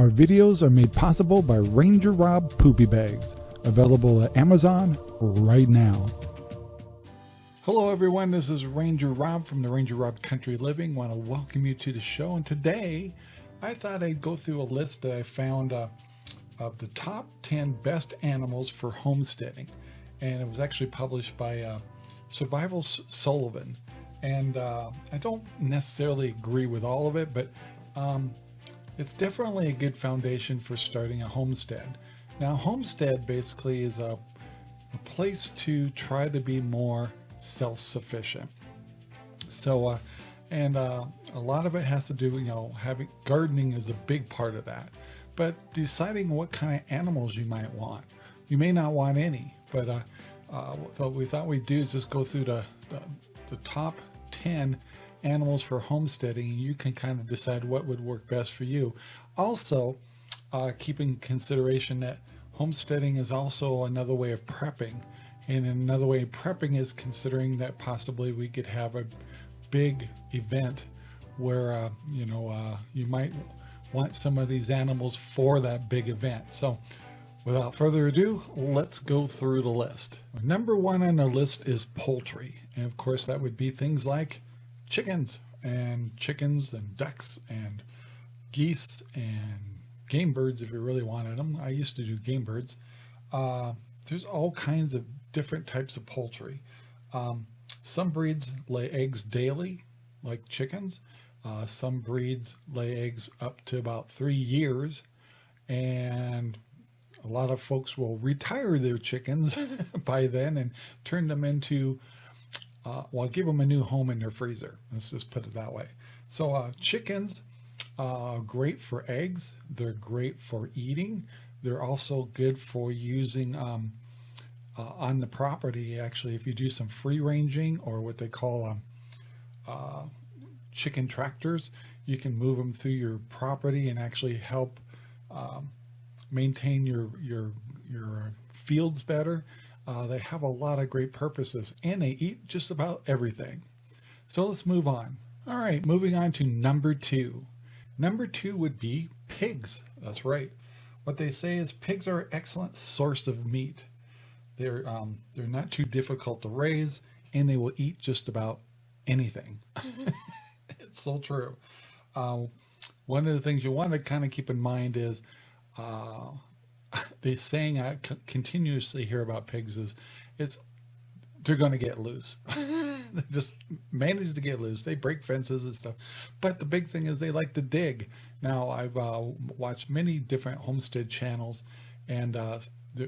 Our videos are made possible by Ranger Rob Poopy Bags, available at Amazon right now. Hello everyone, this is Ranger Rob from the Ranger Rob Country Living. want to welcome you to the show and today I thought I'd go through a list that I found uh, of the top 10 best animals for homesteading and it was actually published by uh, Survival Sullivan and uh, I don't necessarily agree with all of it but um, it's definitely a good foundation for starting a homestead. Now homestead basically is a, a place to try to be more self-sufficient. So, uh, and uh, a lot of it has to do, you know, having gardening is a big part of that. But deciding what kind of animals you might want. You may not want any, but uh, uh, what we thought we'd do is just go through the, the, the top 10 animals for homesteading. You can kind of decide what would work best for you. Also, uh, keeping consideration that homesteading is also another way of prepping. And another way of prepping is considering that possibly we could have a big event where, uh, you know, uh, you might want some of these animals for that big event. So without further ado, let's go through the list. Number one on the list is poultry. And of course that would be things like chickens and chickens and ducks and geese and game birds if you really wanted them. I used to do game birds. Uh, there's all kinds of different types of poultry. Um, some breeds lay eggs daily, like chickens. Uh, some breeds lay eggs up to about three years. And a lot of folks will retire their chickens by then and turn them into, uh, well, give them a new home in their freezer. Let's just put it that way. So uh, chickens, uh, great for eggs. They're great for eating. They're also good for using um, uh, on the property. Actually, if you do some free ranging or what they call um, uh, chicken tractors, you can move them through your property and actually help um, maintain your your your fields better. Uh, they have a lot of great purposes and they eat just about everything. So let's move on. All right, moving on to number two. Number two would be pigs. That's right. What they say is pigs are an excellent source of meat. They're, um, they're not too difficult to raise and they will eat just about anything. it's so true. Uh, one of the things you want to kind of keep in mind is uh, the saying I continuously hear about pigs is it's they're going to get loose. they just manage to get loose. They break fences and stuff. But the big thing is they like to dig. Now I've uh, watched many different homestead channels and uh,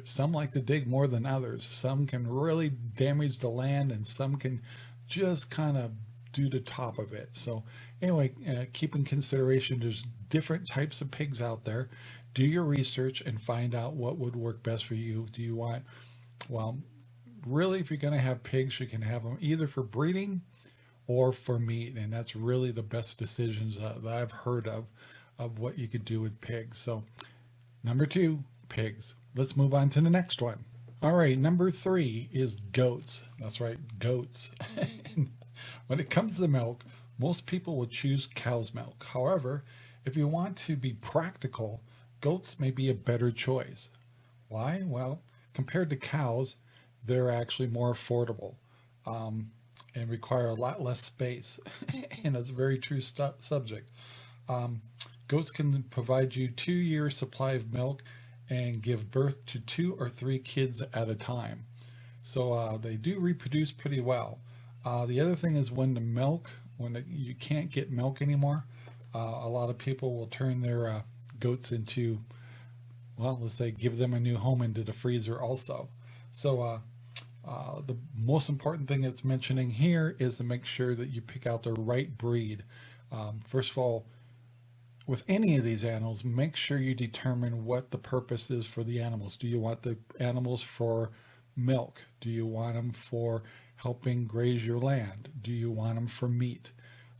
some like to dig more than others. Some can really damage the land and some can just kind of do the top of it. So anyway, uh, keep in consideration, there's different types of pigs out there. Do your research and find out what would work best for you. Do you want, well, really, if you're going to have pigs, you can have them either for breeding or for meat. And that's really the best decisions uh, that I've heard of, of what you could do with pigs. So number two, pigs. Let's move on to the next one. All right, number three is goats. That's right, goats. when it comes to milk, most people will choose cow's milk. However, if you want to be practical, goats may be a better choice. Why? Well, compared to cows, they're actually more affordable um, and require a lot less space. and it's a very true subject. Um, goats can provide you two years supply of milk and give birth to two or three kids at a time. So uh, they do reproduce pretty well. Uh, the other thing is when the milk, when the, you can't get milk anymore, uh, a lot of people will turn their uh, goats into, well, let's say give them a new home into the freezer also. So uh, uh, the most important thing it's mentioning here is to make sure that you pick out the right breed. Um, first of all, with any of these animals, make sure you determine what the purpose is for the animals. Do you want the animals for milk? Do you want them for helping graze your land? Do you want them for meat?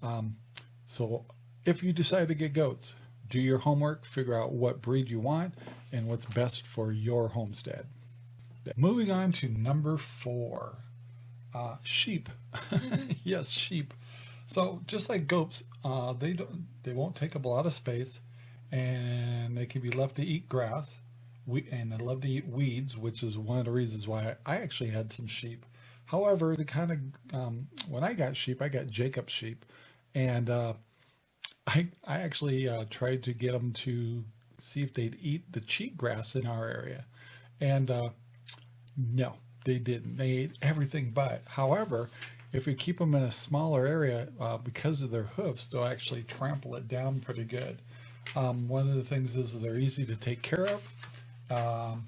Um, so if you decide to get goats, do your homework, figure out what breed you want and what's best for your homestead. Moving on to number four, uh, sheep. yes, sheep. So just like goats, uh, they don't, they won't take up a lot of space and they can be left to eat grass we, and they love to eat weeds, which is one of the reasons why I, I actually had some sheep. However, the kind of, um, when I got sheep, I got Jacob sheep and, uh, I, I actually, uh, tried to get them to see if they'd eat the cheatgrass in our area. And, uh, no, they didn't. They ate everything but. However, if we keep them in a smaller area, uh, because of their hooves, they'll actually trample it down pretty good. Um, one of the things is they're easy to take care of. Um,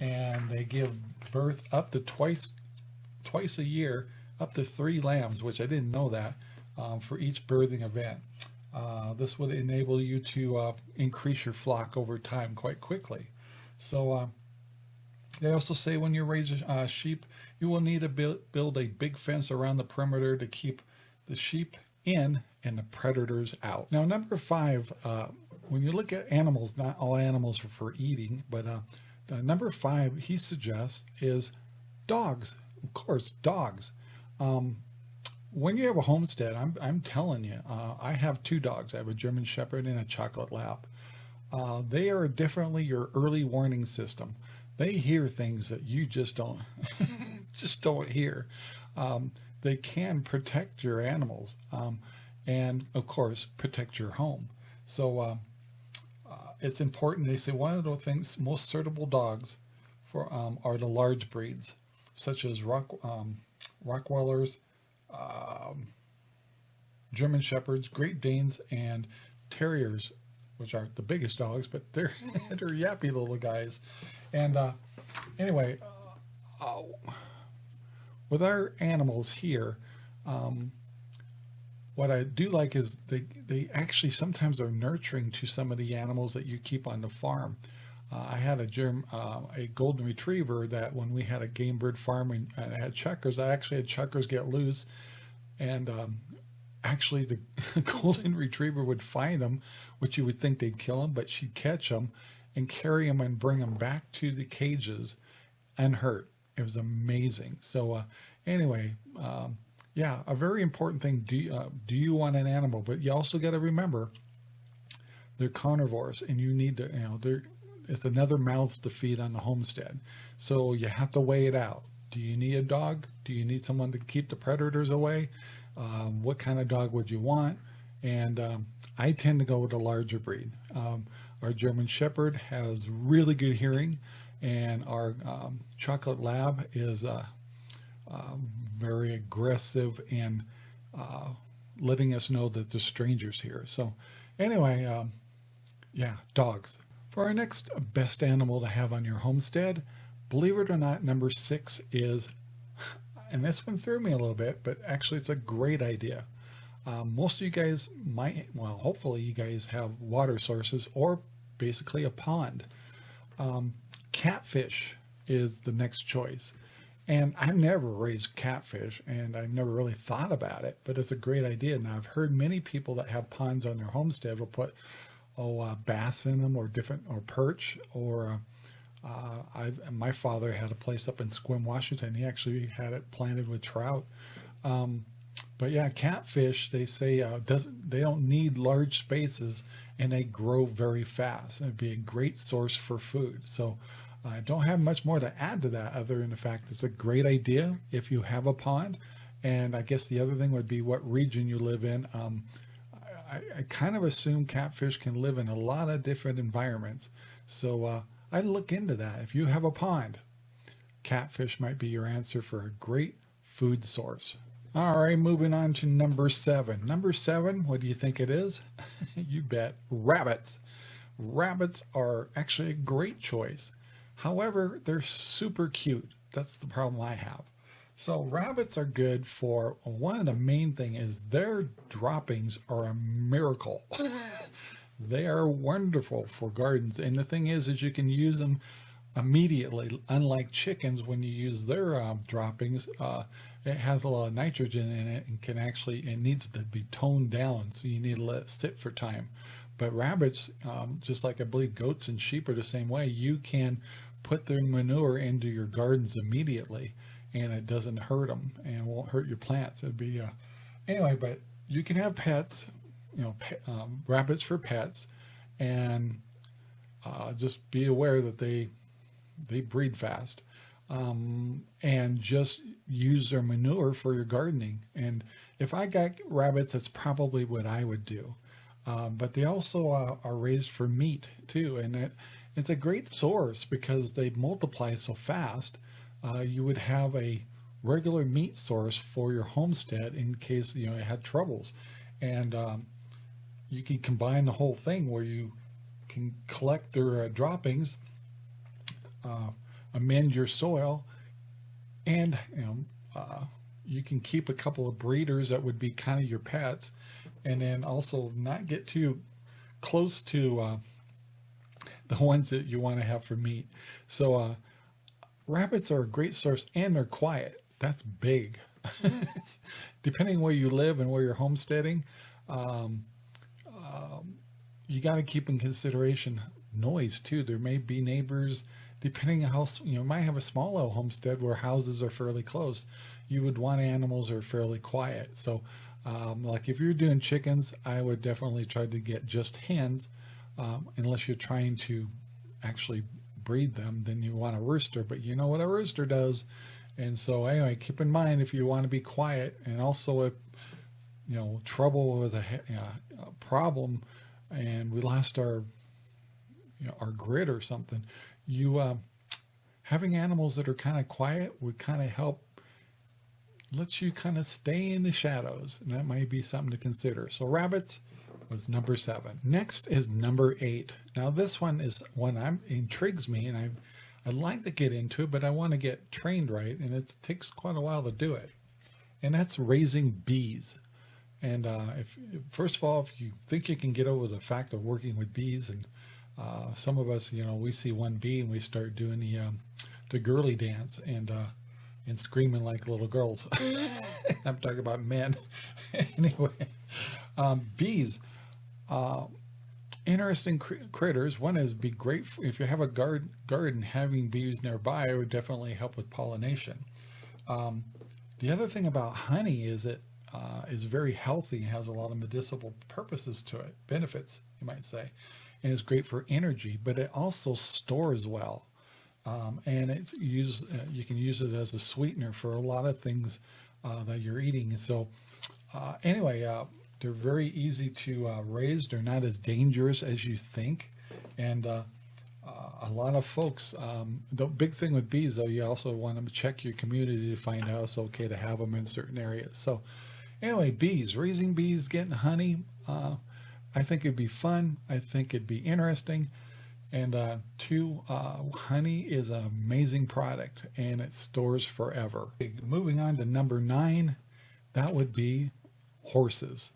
and they give birth up to twice, twice a year, up to three lambs, which I didn't know that, um, for each birthing event. Uh, this would enable you to uh, increase your flock over time quite quickly. So uh, they also say when you raise uh, sheep, you will need to build, a big fence around the perimeter to keep the sheep in and the predators out. Now, number five, uh, when you look at animals, not all animals are for eating, but uh, number five he suggests is dogs. Of course, dogs. Um, when you have a homestead, I'm, I'm telling you, uh, I have two dogs. I have a German Shepherd and a Chocolate Lab. Uh, they are differently your early warning system. They hear things that you just don't, just don't hear. Um, they can protect your animals um, and, of course, protect your home. So uh, uh, it's important. They say one of the things most suitable dogs for um, are the large breeds, such as Rock, um, Rottweilers, um, German Shepherds, Great Danes, and Terriers, which aren't the biggest dogs, but they're they're yappy little guys. And uh, anyway, uh, with our animals here, um, what I do like is they, they actually sometimes are nurturing to some of the animals that you keep on the farm. Uh, I had a germ, uh, a golden retriever that when we had a game bird farm and I had chukars, I actually had chukars get loose and um, actually the golden retriever would find them, which you would think they'd kill them, but she'd catch them and carry them and bring them back to the cages unhurt. It was amazing. So uh, anyway, um, yeah, a very important thing. Do you, uh, do you want an animal? But you also got to remember they're carnivores and you need to, you know, they're, it's another mouth to feed on the homestead. So you have to weigh it out. Do you need a dog? Do you need someone to keep the predators away? Um, what kind of dog would you want? And um, I tend to go with a larger breed. Um, our German Shepherd has really good hearing and our um, Chocolate Lab is uh, uh, very aggressive and uh, letting us know that there's strangers here. So anyway, um, yeah, dogs. For our next best animal to have on your homestead, believe it or not, number six is, and this one threw me a little bit, but actually it's a great idea. Um, most of you guys might, well, hopefully you guys have water sources or basically a pond. Um, catfish is the next choice. And I've never raised catfish and I've never really thought about it, but it's a great idea. Now I've heard many people that have ponds on their homestead will put, oh, uh, bass in them or different, or perch or, uh, I've, my father had a place up in Sequim, Washington. He actually had it planted with trout. Um, but yeah, catfish, they say, uh, doesn't, they don't need large spaces and they grow very fast. It'd be a great source for food. So I don't have much more to add to that other than the fact it's a great idea if you have a pond. And I guess the other thing would be what region you live in. Um, I, I, kind of assume catfish can live in a lot of different environments. So uh, I'd look into that. If you have a pond, catfish might be your answer for a great food source. All right, moving on to number seven. Number seven, what do you think it is? you bet, rabbits. Rabbits are actually a great choice. However, they're super cute. That's the problem I have. So rabbits are good for one of the main thing is their droppings are a miracle. they are wonderful for gardens. And the thing is, is you can use them immediately. Unlike chickens, when you use their um, droppings, uh, it has a lot of nitrogen in it and can actually, it needs to be toned down. So you need to let it sit for time. But rabbits, um, just like I believe goats and sheep are the same way, you can put their manure into your gardens immediately and it doesn't hurt them and won't hurt your plants. It'd be, uh, anyway, but you can have pets, you know, um, rabbits for pets. and uh, just be aware that they they breed fast um, and just use their manure for your gardening. And if I got rabbits, that's probably what I would do. Um, but they also uh, are raised for meat too. And it, it's a great source because they multiply so fast. Uh, you would have a regular meat source for your homestead in case you know it had troubles. And um, you can combine the whole thing where you can collect their uh, droppings, uh, amend your soil, and you know uh, you can keep a couple of breeders that would be kind of your pets, and then also not get too close to uh, the ones that you want to have for meat. So uh, rabbits are a great source, and they're quiet. That's big. Depending where you live and where you're homesteading. Um, um, you got to keep in consideration noise too. There may be neighbors, depending on how, you know, might have a small little homestead where houses are fairly close. You would want animals that are fairly quiet. So um, like if you're doing chickens, I would definitely try to get just hens um, unless you're trying to actually breed them, then you want a rooster, but you know what a rooster does. And so anyway, keep in mind if you want to be quiet and also if, you know, trouble was a, a problem, and we lost our you know, our grid or something, you uh, having animals that are kind of quiet would kind of help let you kind of stay in the shadows and that might be something to consider. So rabbits was number seven. Next is number eight. Now this one is one I'm intrigues me and I I'd like to get into it, but I want to get trained right and it takes quite a while to do it. And that's raising bees. And uh, if first of all, if you think you can get over the fact of working with bees, and uh, some of us, you know, we see one bee and we start doing the um, the girly dance and uh, and screaming like little girls. I'm talking about men. anyway, um, bees, uh, interesting cr critters. One is be great if you have a garden. Garden having bees nearby would definitely help with pollination. Um, the other thing about honey is it uh, is very healthy, has a lot of medicinal purposes to it, benefits, you might say, and is great for energy, but it also stores well. Um, and it's use, uh, you can use it as a sweetener for a lot of things uh, that you're eating. So uh, anyway, uh, they're very easy to uh, raise. They're not as dangerous as you think. And a lot of folks, um, the big thing with bees though, you also want to check your community to find out it's okay to have them in certain areas. So Anyway, bees, raising bees, getting honey. Uh, I think it'd be fun. I think it'd be interesting. And uh, two, uh, honey is an amazing product and it stores forever. Moving on to number nine, that would be horses.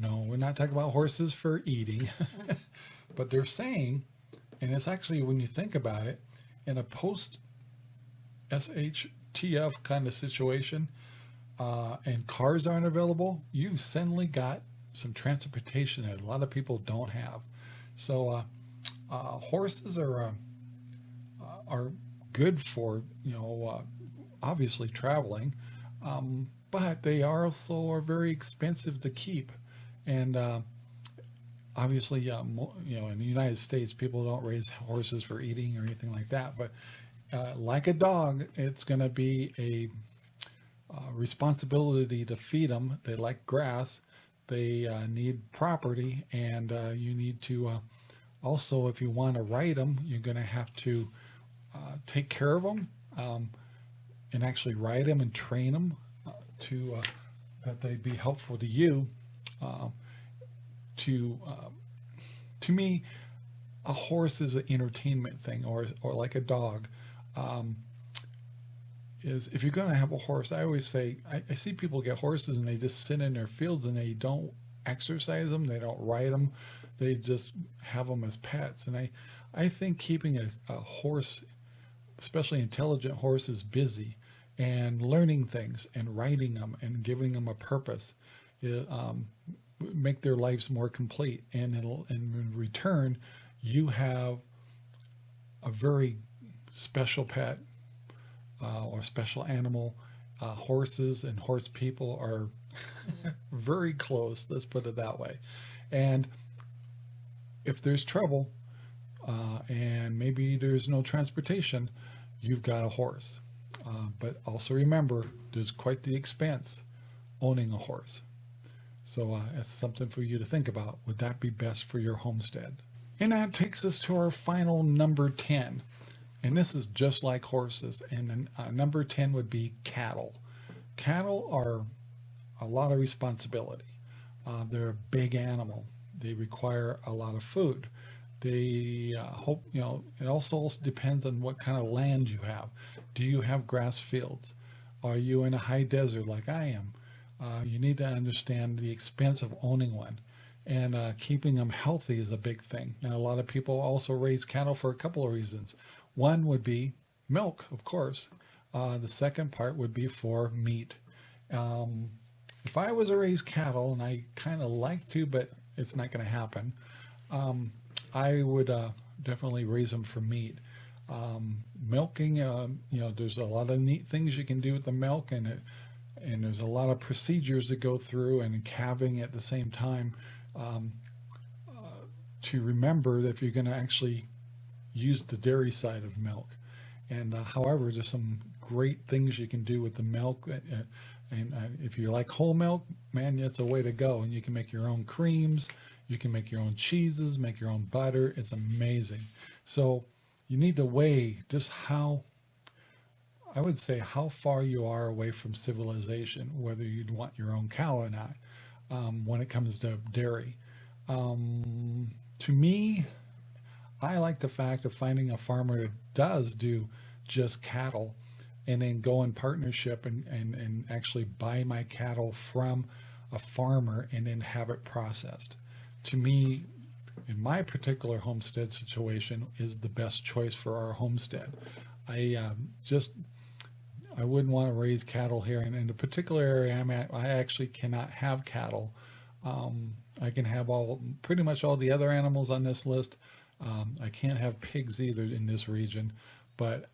No, we're not talking about horses for eating, but they're saying, and it's actually when you think about it, in a post SHTF kind of situation, uh, and cars aren't available, you've suddenly got some transportation that a lot of people don't have. So uh, uh, horses are uh, uh, are good for you know uh, obviously traveling, um, but they are also are very expensive to keep, and obviously you know in the United States people don't raise horses for eating or anything like that, but like a dog, it's going to be a uh, responsibility to feed them. They like grass. They uh, need property and uh, you need to uh, also, if you want to ride them, you're going to have to uh, take care of them um, and actually ride them and train them uh, to that they be helpful to you. To to me, a horse is an entertainment thing or, or like a dog. Um, is if you're going to have a horse, I always say, I, I, see people get horses and they just sit in their fields and they don't exercise them. They don't ride them. They just have them as pets. And I, I think keeping a, a horse, especially intelligent horses busy and learning things and riding them and giving them a purpose, um, make their lives more complete. And it'll, and in return, you have a very special pet uh, or special animal. Uh, horses and horse people are very close, let's put it that way. And if there's trouble uh, and maybe there's no transportation, you've got a horse. Uh, but also remember, there's quite the expense owning a horse. So uh, it's something for you to think about. Would that be best for your homestead? And that takes us to our final number 10. And this is just like horses. And uh, number 10 would be cattle. Cattle are a lot of responsibility. Uh, they're a big animal. They require a lot of food. They uh, hope, you know, it also depends on what kind of land you have. Do you have grass fields? Are you in a high desert like I am? Uh, you need to understand the expense of owning one and uh, keeping them healthy is a big thing. Now, a lot of people also raise cattle for a couple of reasons. One would be milk, of course. Uh, the second part would be for meat. Um, if I was to raise cattle, and I kind of like to, but it's not going to happen, um, I would uh, definitely raise them for meat. Um, milking, uh, you know, there's a lot of neat things you can do with the milk, and it, and there's a lot of procedures to go through, and calving at the same time. Um, uh, to remember that if you're going to actually use the dairy side of milk. And uh, however, there's some great things you can do with the milk. That, uh, and uh, if you like whole milk, man, that's a way to go. And you can make your own creams. You can make your own cheeses, make your own butter. It's amazing. So you need to weigh just how, I would say, how far you are away from civilization, whether you'd want your own cow or not, um, when it comes to dairy. Um, to me, I like the fact of finding a farmer that does do just cattle and then go in partnership and, and, and actually buy my cattle from a farmer and then have it processed. To me, in my particular homestead situation, is the best choice for our homestead. I um, just, I wouldn't want to raise cattle here. And in the particular area I'm at, I actually cannot have cattle. Um, I can have all, pretty much all the other animals on this list, um, I can't have pigs either in this region, but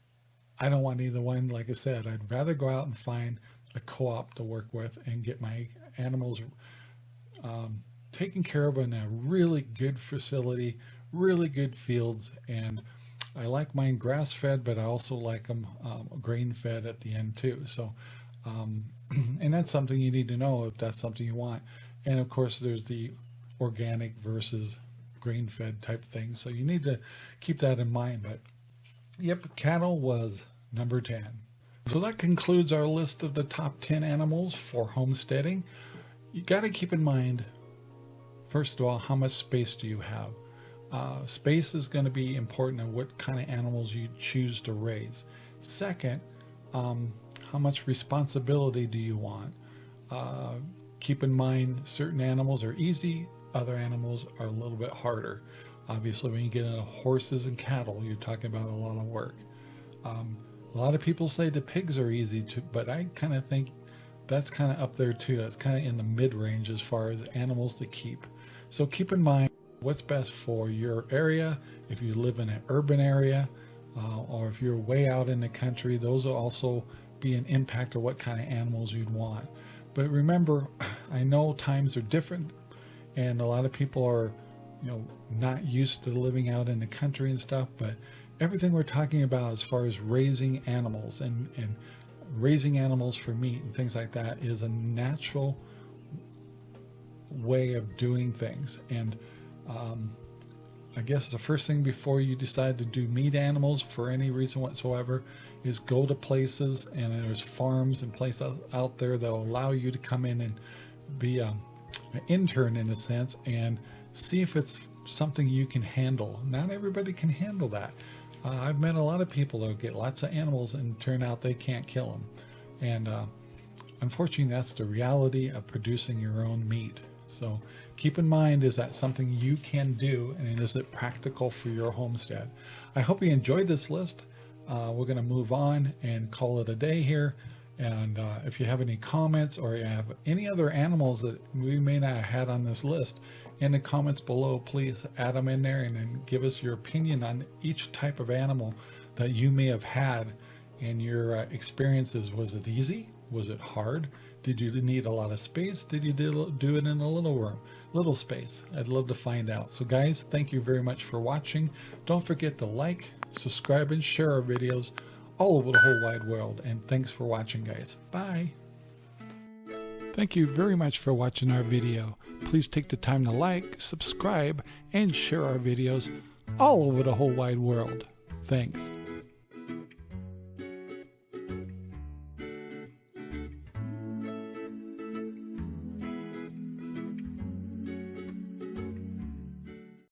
I don't want either one. Like I said, I'd rather go out and find a co-op to work with and get my animals um, taken care of in a really good facility, really good fields. And I like mine grass fed, but I also like them um, grain fed at the end too. So, um, and that's something you need to know if that's something you want. And of course, there's the organic versus grain fed type thing. So you need to keep that in mind. But yep, cattle was number 10. So that concludes our list of the top 10 animals for homesteading. You got to keep in mind, first of all, how much space do you have? Uh, space is going to be important in what kind of animals you choose to raise. Second, um, how much responsibility do you want? Uh, keep in mind certain animals are easy, other animals are a little bit harder. Obviously, when you get into horses and cattle, you're talking about a lot of work. Um, a lot of people say the pigs are easy to, but I kind of think that's kind of up there too. That's kind of in the mid range as far as animals to keep. So keep in mind what's best for your area. If you live in an urban area, uh, or if you're way out in the country, those will also be an impact of what kind of animals you'd want. But remember, I know times are different and a lot of people are you know not used to living out in the country and stuff but everything we're talking about as far as raising animals and and raising animals for meat and things like that is a natural way of doing things and um, I guess the first thing before you decide to do meat animals for any reason whatsoever is go to places and there's farms and places out there that will allow you to come in and be um, an intern in a sense and see if it's something you can handle. Not everybody can handle that. Uh, I've met a lot of people that get lots of animals and turn out they can't kill them. And uh, unfortunately, that's the reality of producing your own meat. So keep in mind, is that something you can do and is it practical for your homestead? I hope you enjoyed this list. Uh, we're going to move on and call it a day here. And uh, if you have any comments or you have any other animals that we may not have had on this list, in the comments below, please add them in there and then give us your opinion on each type of animal that you may have had in your uh, experiences. Was it easy? Was it hard? Did you need a lot of space? Did you do it in a little room? Little space. I'd love to find out. So guys, thank you very much for watching. Don't forget to like, subscribe, and share our videos all over the whole wide world. And thanks for watching, guys. Bye. Thank you very much for watching our video. Please take the time to like, subscribe, and share our videos all over the whole wide world. Thanks.